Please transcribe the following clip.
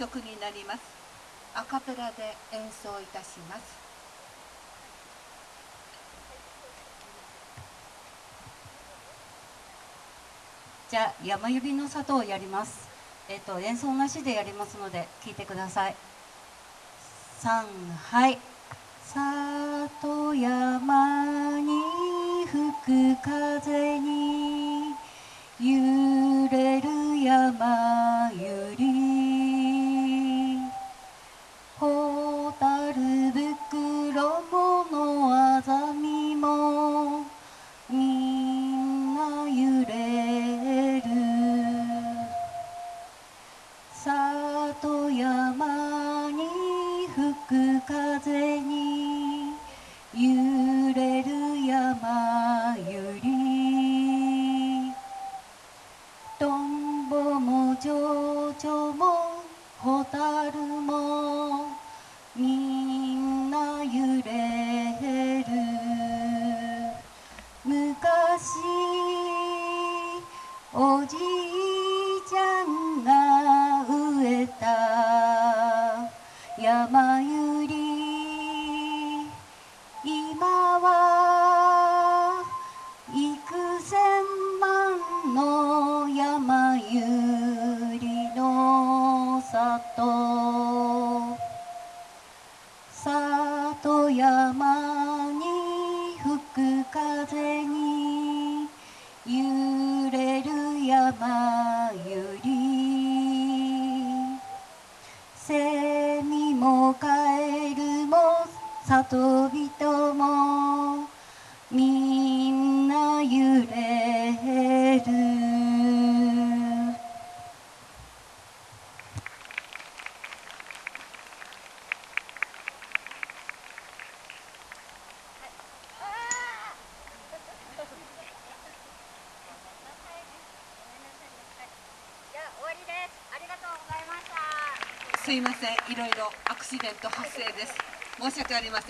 曲になります。アカペラで演奏いたします。じゃあ山指の里をやります。えっ、と演奏なしでやりますので聞いてください。三はい。里山に吹く風に揺れる山里山に吹く風に揺れる山ゆり。トンボも蝶々もホタルも。みんな揺れる。昔おじい山ゆり今は幾千万の山ゆりの里。里山に吹く風に。揺れる山ゆり里人もみんな揺れる。じゃあ。あ。すいません。いろいろアクシデント発生です。申し訳ありません。